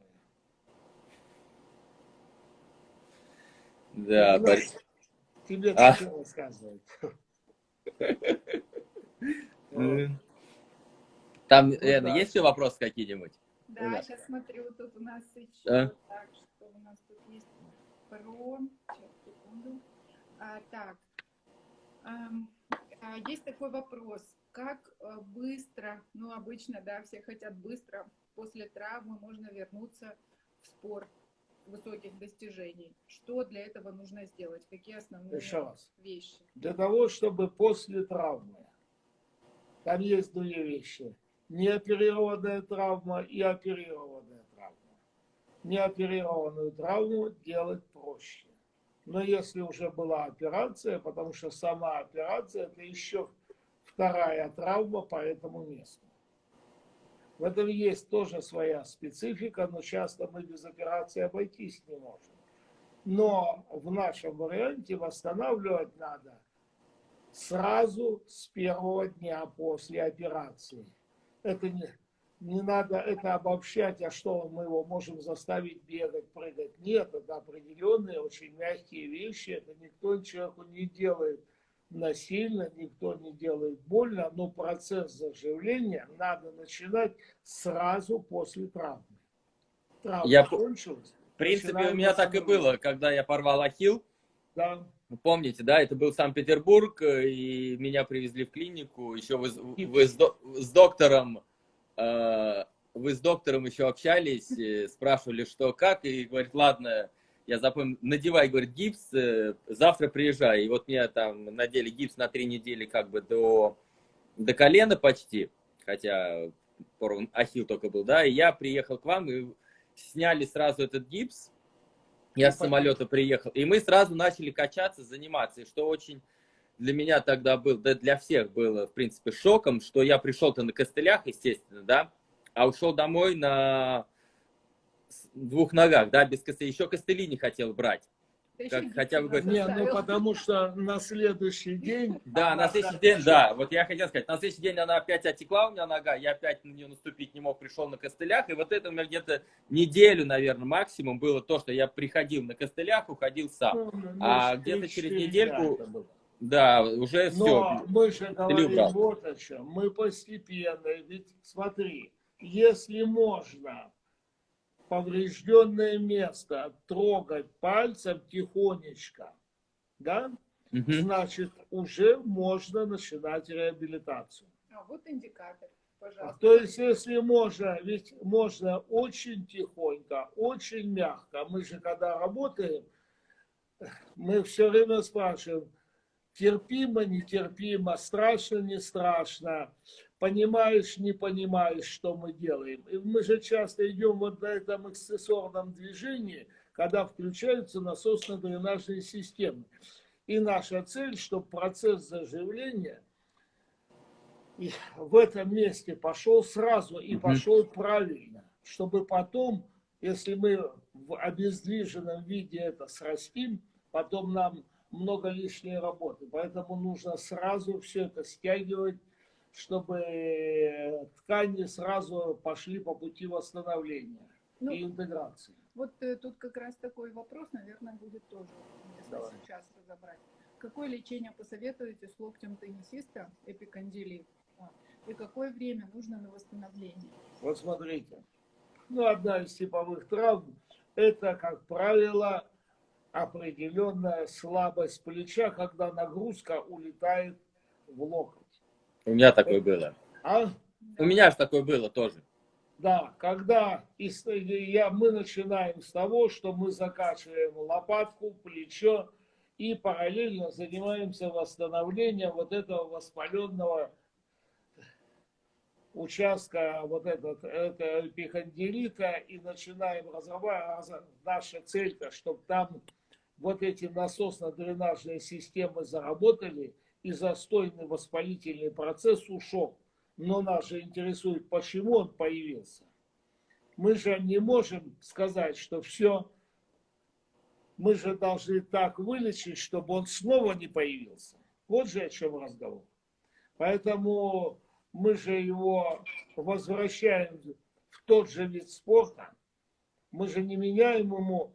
Да, Ну, Борис- Тебе А. что рассказывать? Там, Лена, есть еще вопросы какие-нибудь? Да, сейчас смотрю, тут у нас еще... А? Так, что у нас тут есть про... Сейчас, секунду. А, так, а, есть такой вопрос. Как э, быстро, ну, обычно, да, все хотят быстро, после травмы можно вернуться в спорт высоких достижений. Что для этого нужно сделать? Какие основные Еще раз. вещи? для того, чтобы после травмы, там есть две вещи, неоперированная травма и оперированная травма. Неоперированную травму делать проще. Но если уже была операция, потому что сама операция это еще вторая травма по этому месту. В этом есть тоже своя специфика, но часто мы без операции обойтись не можем. Но в нашем варианте восстанавливать надо сразу с первого дня после операции. Это не, не надо это обобщать, а что мы его можем заставить бегать, прыгать. Нет, это определенные очень мягкие вещи, это никто человеку не делает насильно, никто не делает больно, но процесс заживления надо начинать сразу после травмы. Травма Я- кончилась. В принципе, у меня так и было, когда я порвал ахилл. Да. Помните, да, это был Санкт-Петербург, э, и меня привезли в клинику, еще вы, вы с, с доктором, э, вы с доктором еще общались, спрашивали, что как, и говорит, ладно, я запомнил, надевай, говорит, гипс, э, завтра приезжай. И вот мне там надели гипс на три недели как бы до, до колена почти, хотя порван ахилл только был, да, и я приехал к вам, и сняли сразу этот гипс, я с самолета приехал, и мы сразу начали качаться, заниматься, и что очень для меня тогда был, да для всех было, в принципе, шоком, что я пришел-то на костылях, естественно, да, а ушел домой на двух ногах, да, без костылей, еще костыли не хотел брать. Как хотя бы говорить. Не, ну потому что на следующий день... Да, на следующий день, да, вот я хотел сказать, на следующий день она опять отекла у меня нога, я опять на нее наступить не мог, пришел на костылях, и вот это у меня где-то неделю, наверное, максимум было то, что я приходил на костылях, уходил сам. Ну, ну, А ну, где-то через 3-4 недельку. Да, уже Но все. мы же говорим убрал. вот о чем. Мы постепенно, ведь смотри, если можно поврежденное место трогать пальцем тихонечко, да, значит, уже можно начинать реабилитацию. А вот индикатор, пожалуйста. То есть, если можно, ведь можно очень тихонько, очень мягко. Мы же когда работаем, мы все время спрашиваем, терпимо, нетерпимо, страшно, не страшно, понимаешь, не понимаешь, что мы делаем. И мы же часто идем вот на этом аксессуарном движении, когда включаются насосно-дренажные системы. И наша цель, чтобы процесс заживления в этом месте пошел сразу и пошел правильно, чтобы потом, если мы в обездвиженном виде это срастим, потом нам много лишней работы. Поэтому нужно сразу все это стягивать, чтобы ткани сразу пошли по пути восстановления Ну, и интеграции. Вот э, тут как раз такой вопрос, наверное, будет тоже уместно Давай. сейчас разобрать. Какое лечение посоветуете с локтем теннисиста, эпикондилит? А, И какое время нужно на восстановление? Вот смотрите. Ну, одна из типовых травм – это, как правило, определенная слабость плеча, когда нагрузка улетает в локоть. У меня такое было. А? У меня же такое было тоже. Да, когда я, мы начинаем с того, что мы закачиваем лопатку, плечо и параллельно занимаемся восстановлением вот этого воспаленного участка вот этот, это эпихондилита и начинаем разрабатывать. Наша цель-то, чтобы там вот эти насосно-дренажные системы заработали и застойный воспалительный процесс ушел. Но нас же интересует, почему он появился. Мы же не можем сказать, что все, мы же должны так вылечить, чтобы он снова не появился. Вот же о чем разговор. Поэтому мы же его возвращаем в тот же вид спорта. Мы же не меняем ему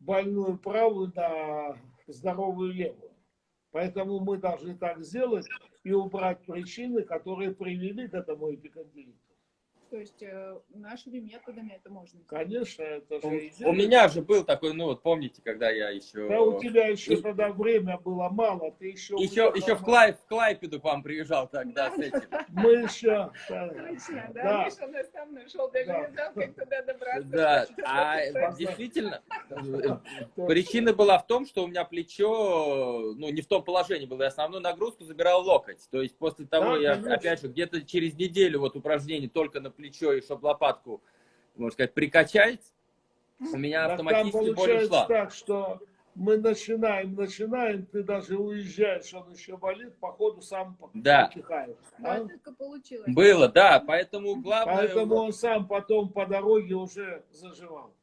больную правую на здоровую левую. Поэтому мы должны так сделать и убрать причины, которые привели к этому эпикондилиту. То есть э, нашими методами это можно сделать? Конечно, это У, же у меня же был такой, ну вот помните, когда я еще... Да у тебя еще И- тогда время было мало, ты еще... Еще, уехал еще в, на- Клай, в Клайпеду к вам приезжал тогда с этим. Мы еще... Точно, да? Да. Миша нас там нашел, даже Да. не знал, как туда добраться. Да, а действительно, причина была в том, что у меня плечо, ну, не в том положении было, я основную нагрузку забирал локоть. То есть после того, Да, я, опять же, где-то через неделю вот упражнений только на плечо и чтобы лопатку, можно сказать, прикачать, у меня автоматически боль получается ушла. так, что мы начинаем, начинаем, ты даже уезжаешь, он еще болит, походу сам Да. потихает. Ну, а? получилось. Было, да, поэтому главное... Поэтому он сам потом по дороге уже заживал.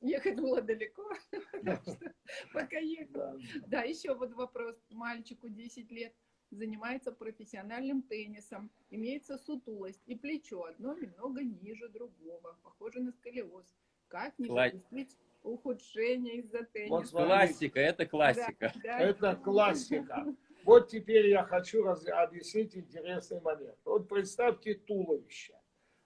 Ехать было далеко, пока ехал. Да. Да, еще вот вопрос. Мальчику 10 лет, занимается профессиональным теннисом, имеется сутулость и плечо одно немного ниже другого, похоже на сколиоз. Как не Кла- допустить ухудшения из-за Вот тенниса? смотри. Классика, это классика. Да, да. Это классика. Вот теперь я хочу раз... объяснить интересный момент. Вот представьте туловище.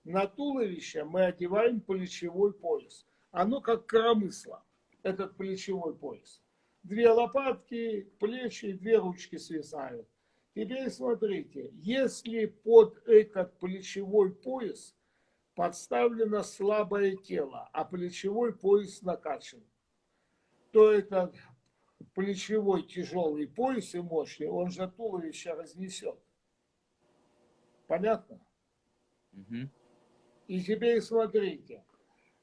На туловище мы одеваем плечевой пояс. Оно как коромысло, этот плечевой пояс. Две лопатки, плечи и две ручки свисают. Теперь смотрите, если под этот плечевой пояс подставлено слабое тело, а плечевой пояс накачан, то этот плечевой тяжелый пояс и мощный, он же туловище разнесет. Понятно? Угу. И теперь смотрите.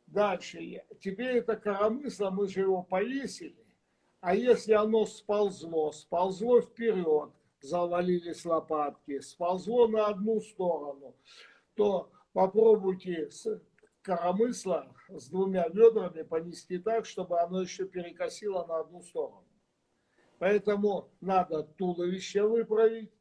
Дальше. Теперь это коромысло, мы же его повесили. А если оно сползло, сползло вперед, завалились лопатки, сползло на одну сторону, то попробуйте с коромысла с двумя ведрами понести так, чтобы оно еще перекосило на одну сторону. Поэтому надо туловище выправить,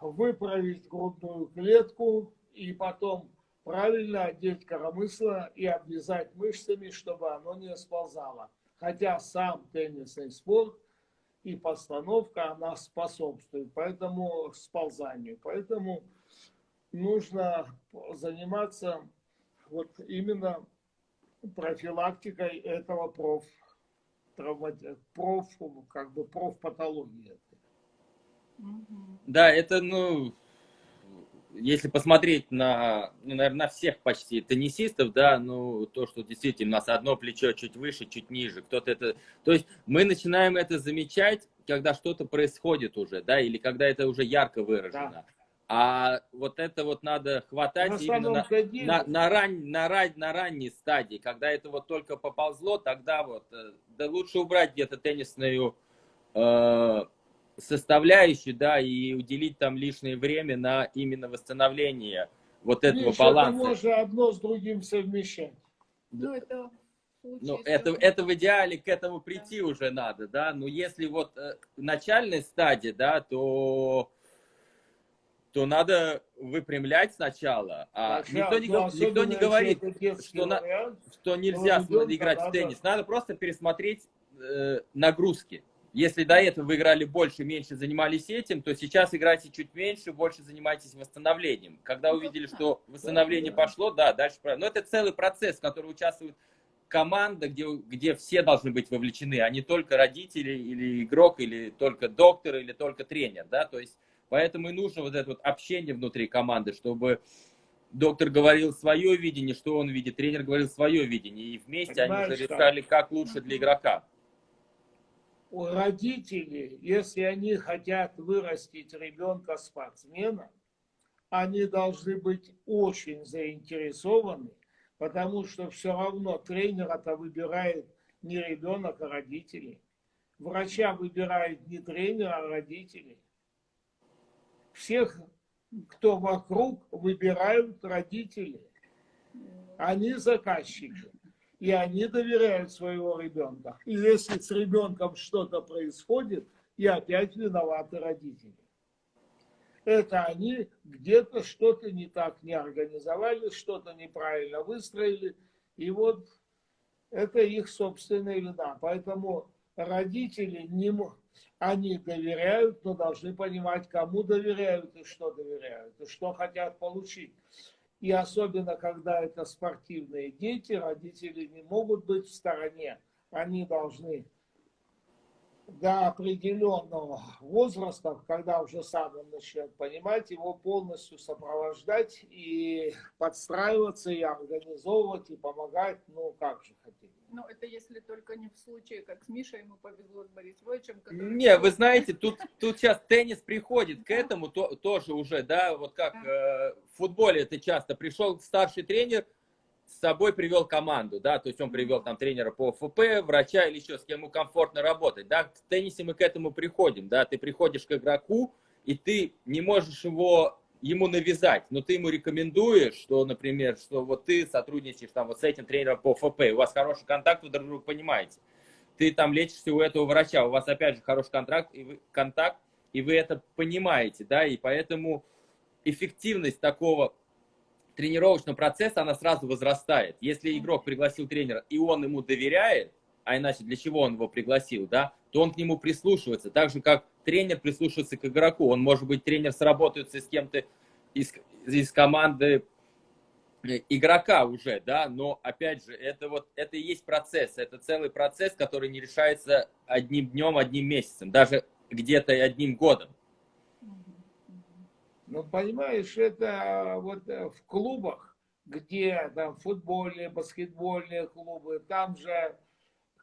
выправить грудную клетку и потом правильно одеть коромысло и обвязать мышцами, чтобы оно не сползало. Хотя сам теннисный спорт и постановка, она способствует поэтому сползанию. Поэтому нужно заниматься вот именно профилактикой этого проф, проф как бы профпатологии. Да, это, ну, если посмотреть на, ну, наверное, на всех почти теннисистов, да, ну, то, что действительно у нас одно плечо чуть выше, чуть ниже, кто-то это... То есть мы начинаем это замечать, когда что-то происходит уже, да, или когда это уже ярко выражено. Да. А вот это вот надо хватать на именно на, деле... на, на, ран, на, ран, на ранней стадии, когда это вот только поползло, тогда вот, э, да лучше убрать где-то теннисную э, составляющую, да, и уделить там лишнее время на именно восстановление вот этого Миша, баланса. Можно одно с другим совмещать. Ну, это ну, это, это в идеале к этому прийти да. уже надо, да. Но если вот э, начальная стадия, да, то то надо выпрямлять сначала. А да, никто, не, ну, никто не говорит, что, на, что нельзя играть в теннис. Надо просто пересмотреть э, нагрузки. Если до этого вы играли больше, меньше занимались этим, то сейчас играйте чуть меньше, больше занимайтесь восстановлением. Когда ну, увидели, что восстановление пошло, да, дальше... Но это целый процесс, в котором участвует команда, где, где все должны быть вовлечены, а не только родители или игрок, или только доктор, или только тренер, да, то есть поэтому и нужно вот это вот общение внутри команды, чтобы доктор говорил свое видение, что он видит, тренер говорил свое видение, и вместе Понимаешь, они уже решали, как лучше для игрока у родителей, если они хотят вырастить ребенка спортсмена, они должны быть очень заинтересованы, потому что все равно тренера-то выбирает не ребенок, а родители. Врача выбирает не тренер, а родители. Всех, кто вокруг, выбирают родители. Они заказчики и они доверяют своего ребенка. И если с ребенком что-то происходит, и опять виноваты родители. Это они где-то что-то не так не организовали, что-то неправильно выстроили, и вот это их собственная вина. Поэтому родители не они доверяют, но должны понимать, кому доверяют и что доверяют, и что хотят получить. И особенно, когда это спортивные дети, родители не могут быть в стороне. Они должны до определенного возраста, когда уже сам он начнет понимать, его полностью сопровождать и подстраиваться, и организовывать, и помогать, ну как же хотите. Ну, это если только не в случае, как с Мишей ему повезло с Борисовичем. Который... Не, вы знаете, тут, тут сейчас теннис приходит к этому то, тоже уже, да, вот как э, в футболе это часто. Пришел старший тренер, с собой привел команду, да, то есть он привел там тренера по ФП, врача или еще с кем ему комфортно работать, да. В теннисе мы к этому приходим, да, ты приходишь к игроку, и ты не можешь его ему навязать, но ты ему рекомендуешь, что, например, что вот ты сотрудничаешь там вот с этим тренером по ФП, у вас хороший контакт, вы друг друга понимаете. Ты там лечишься у этого врача, у вас опять же хороший контракт, и вы, контакт, и вы это понимаете, да, и поэтому эффективность такого тренировочного процесса, она сразу возрастает. Если игрок пригласил тренера, и он ему доверяет, а иначе для чего он его пригласил, да, то он к нему прислушивается. Так же, как тренер прислушивается к игроку. Он, может быть, тренер сработается с кем-то из, из команды игрока уже, да, но опять же, это вот, это и есть процесс, это целый процесс, который не решается одним днем, одним месяцем, даже где-то и одним годом. Ну, понимаешь, это вот э, в клубах, где там футбольные, баскетбольные клубы, там же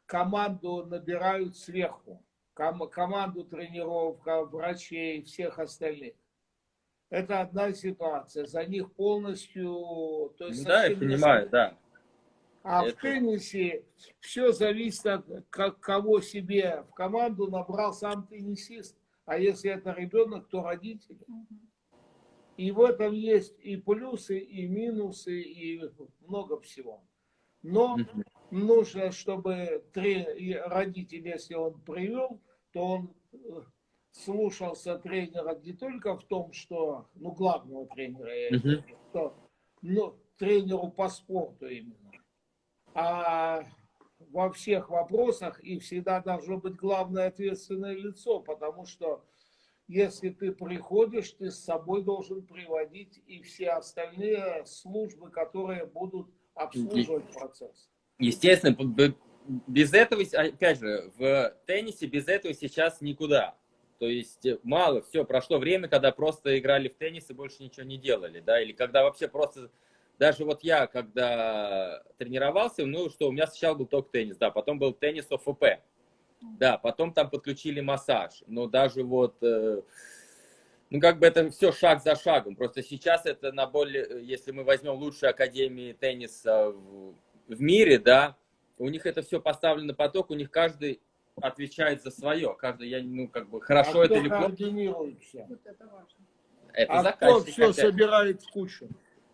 команду набирают сверху. Ком команду тренеров, врачей, всех остальных. Это одна ситуация. За них полностью... То есть да, я понимаю, да. А это... в теннисе все зависит от как, кого себе в команду набрал сам теннисист. А если это ребенок, то родители. И в этом есть и плюсы, и минусы, и много всего. Но нужно, чтобы три родители, если он привел, то он э, слушался тренера не только в том, что, ну, главного тренера, я имею что, ну, тренеру по спорту именно, а во всех вопросах и всегда должно быть главное ответственное лицо, потому что если ты приходишь, ты с собой должен приводить и все остальные службы, которые будут обслуживать процесс. Естественно, без этого, опять же, в теннисе без этого сейчас никуда. То есть э, мало, все, прошло время, когда просто играли в теннис и больше ничего не делали, да, или когда вообще просто, даже вот я, когда тренировался, ну что, у меня сначала был только теннис, да, потом был теннис ОФП, да, потом там подключили массаж, но даже вот, э, ну как бы это все шаг за шагом, просто сейчас это на более, если мы возьмем лучшие академии тенниса в, в мире, да, у них это все поставлено на поток, у них каждый отвечает за свое. Каждый, я, ну, как бы, хорошо а это или плохо. координируется? Вот это важно. Это а кто все хотят. собирает в кучу?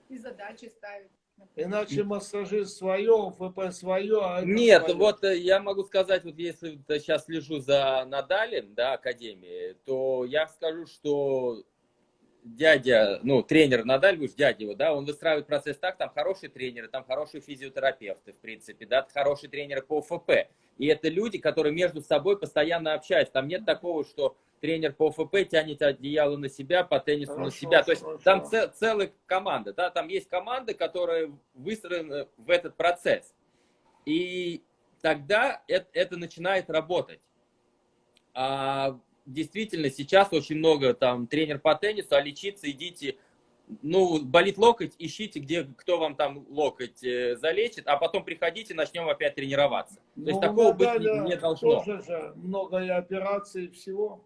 И задачи ставит. Иначе массажист свое, ФП свое. А Нет, свое. вот э, я могу сказать, вот если сейчас слежу за Надалем, да, Академии, то я скажу, что дядя, ну, тренер Надаль, вы же дядя его, да, он выстраивает процесс так, там хорошие тренеры, там хорошие физиотерапевты, в принципе, да, хорошие тренеры по ФП. И это люди, которые между собой постоянно общаются. Там нет такого, что тренер по ФП тянет одеяло на себя, по теннису хорошо, на себя. То есть хорошо. там цел, целая команда, да, там есть команды, которые выстроены в этот процесс. И тогда это, это начинает работать. А действительно сейчас очень много там тренер по теннису, а лечиться идите, ну, болит локоть, ищите, где, кто вам там локоть э, залечит, а потом приходите, начнем опять тренироваться. То есть ну, такого быть не, не должно. Тоже же много и операций всего.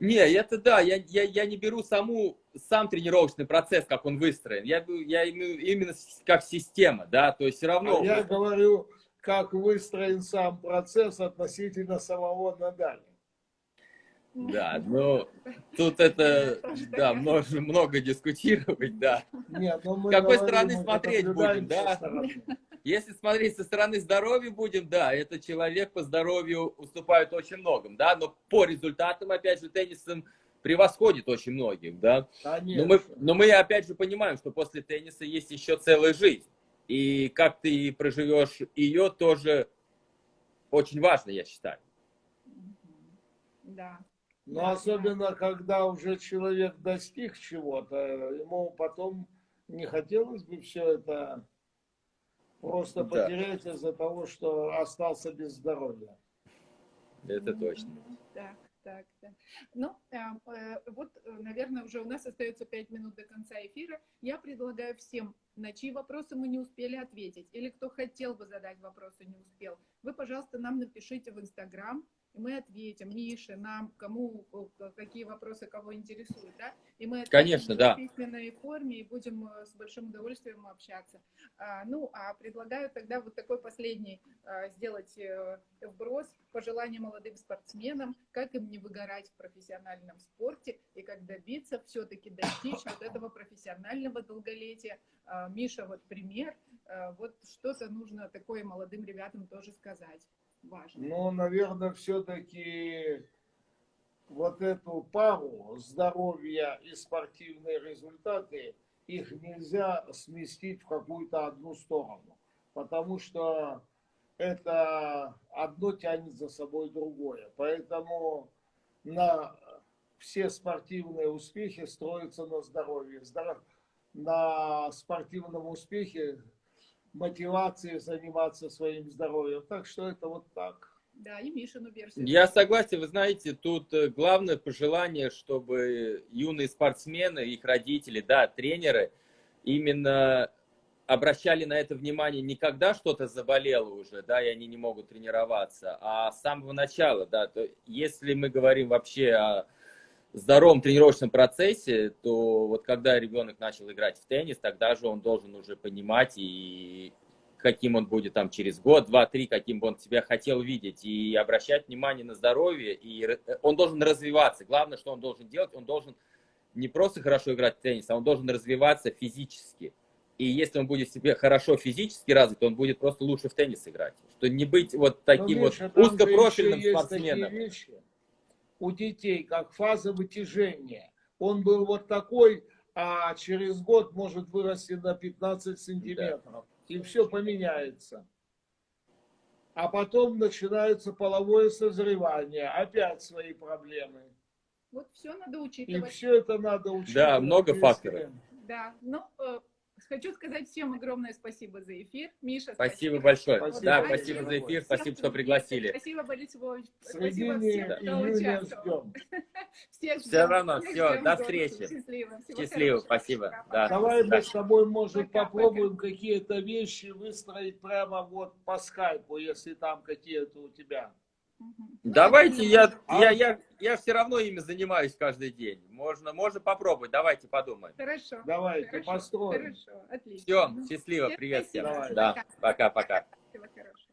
Не, это да, я, я, я не беру саму, сам тренировочный процесс, как он выстроен. Я, я именно как система, да, то есть все равно... А я говорю, как выстроен сам процесс относительно самого Надаля. Да, ну, тут это, да, много, много дискутировать, да. Нет, ну С какой стороны смотреть будем, да? Если смотреть со стороны здоровья будем, да, этот человек по здоровью уступает очень многим, да, но по результатам, опять же, теннисом превосходит очень многих, да. Но мы, но мы, опять же, понимаем, что после тенниса есть еще целая жизнь. И как ты проживешь ее, тоже очень важно, я считаю. Да. Но особенно, да. когда уже человек достиг чего-то, ему потом не хотелось бы все это просто да. потерять из-за того, что остался без здоровья. Это точно. Так, так, так. Ну, э, э, вот, наверное, уже у нас остается пять минут до конца эфира. Я предлагаю всем, на чьи вопросы мы не успели ответить, или кто хотел бы задать вопросы, не успел, вы, пожалуйста, нам напишите в Инстаграм, мы ответим Мише, нам, кому, какие вопросы кого интересуют, да, и мы Конечно, да. в письменной форме и будем э, с большим удовольствием общаться. А, ну, а предлагаю тогда вот такой последний а, сделать э, вброс, пожелания молодым спортсменам, как им не выгорать в профессиональном спорте и как добиться, все-таки достичь вот этого профессионального долголетия. А, Миша, вот пример, а, вот что-то нужно такое молодым ребятам тоже сказать важно? Ну, наверное, все-таки вот эту пару здоровья и спортивные результаты, их нельзя сместить в какую-то одну сторону. Потому что это одно тянет за собой другое. Поэтому на все спортивные успехи строятся на здоровье. Здоров... На спортивном успехе мотивации заниматься своим здоровьем. Так что это вот так. Да, и Мишину версию. Я согласен, вы знаете, тут э, главное пожелание, чтобы юные спортсмены, их родители, да, тренеры, именно обращали на это внимание не когда что-то заболело уже, да, и они не могут тренироваться, а с самого начала, да, то если мы говорим вообще о здоровом тренировочном процессе, то вот когда ребенок начал играть в теннис, тогда же он должен уже понимать и каким он будет там через год, два, три, каким бы он себя хотел видеть, и обращать внимание на здоровье, и он должен развиваться. Главное, что он должен делать, он должен не просто хорошо играть в теннис, а он должен развиваться физически. И если он будет себе хорошо физически развит, он будет просто лучше в теннис играть. Что не быть вот таким видишь, вот же узкопрофильным спортсменом. У детей, как фаза вытяжения. Он был вот такой, а через год может вырасти на 15 сантиметров. И все поменяется. А потом начинается половое созревание. Опять свои проблемы. Вот все надо И учитывать. все это надо учитывать. Да, много факторов. Да, ну, хочу сказать всем огромное спасибо за эфир. Миша, Спасибо большое. Спасибо да, спасибо за эфир, спасибо, что пригласили. Спасибо, Борис Львович. Спасибо всем, кто участвовал. Всех ждем. равно, ждем до встречи. Счастливо. Всего Счастливо, хорошего. спасибо. Да. Давай Да. мы с тобой, может, Пока, попробуем какие-то вещи выстроить прямо вот по скайпу, если там какие-то у тебя. Давайте, я, А? я, я, я все равно ими занимаюсь каждый день. Можно, можно попробовать, давайте подумаем. Хорошо. Давайте Хорошо, построим. Хорошо, отлично. Все, счастливо, привет всем. Да, пока-пока. Всего хорошего.